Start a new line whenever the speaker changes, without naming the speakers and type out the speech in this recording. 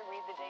to read the day.